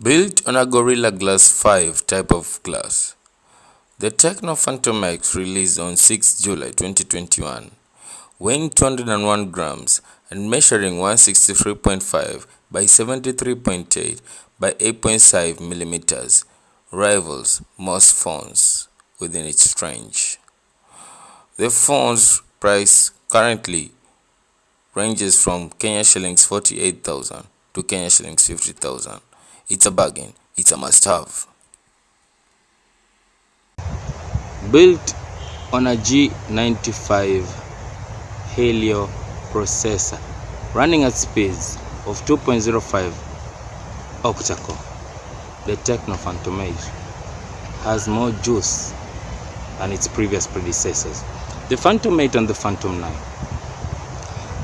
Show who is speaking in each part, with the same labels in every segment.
Speaker 1: Built on a Gorilla Glass 5 type of glass, the Tecno Phantom X released on 6 July 2021, weighing 201 grams and measuring 163.5 by 73.8 by 8.5 millimeters, rivals most phones within its range. The phone's price currently ranges from Kenya shillings 48,000 to Kenya shillings 50,000. It's a bargain, it's a must have. Built on a G95 Helio processor running at speeds of 2.05 octa-core, the Tecno Phantom 8 has more juice than its previous predecessors, the Phantom 8 and the Phantom 9.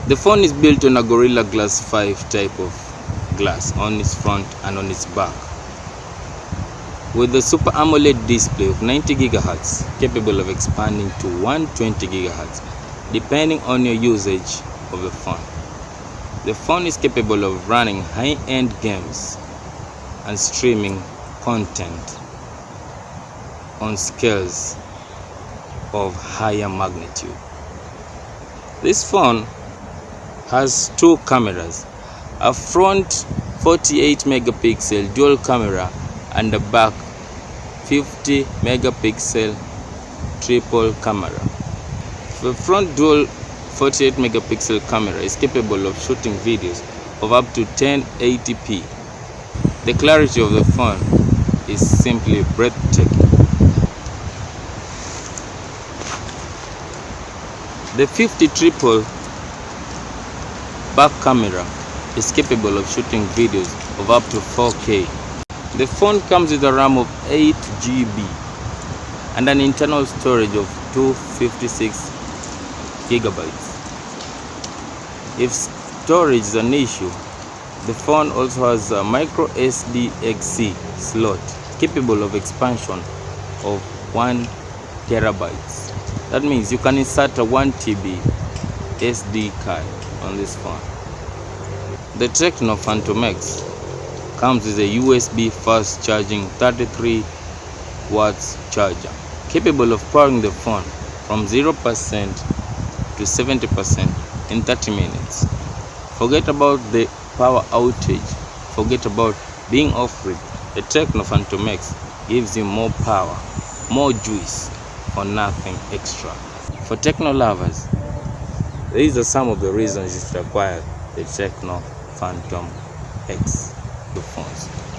Speaker 1: The phone is built on a Gorilla Glass 5 type of glass on its front and on its back. With a Super AMOLED display of 90 GHz capable of expanding to 120 GHz depending on your usage of the phone. The phone is capable of running high-end games and streaming content on scales of higher magnitude. This phone has two cameras a front 48 megapixel dual camera and a back 50 megapixel triple camera. The front dual 48 megapixel camera is capable of shooting videos of up to 1080p. The clarity of the phone is simply breathtaking. The 50 triple back camera is capable of shooting videos of up to 4K. The phone comes with a RAM of 8 GB and an internal storage of 256 gigabytes. If storage is an issue, the phone also has a micro SDXC slot capable of expansion of 1 terabytes. That means you can insert a 1 TB SD card on this phone. The Tecno Phantom X comes with a USB fast charging 33 watts charger capable of powering the phone from 0% to 70% in 30 minutes. Forget about the power outage, forget about being off-grid. The Tecno Phantom X gives you more power, more juice for nothing extra. For Tecno lovers, these are some of the reasons you should acquire the Tecno Phantom X phones.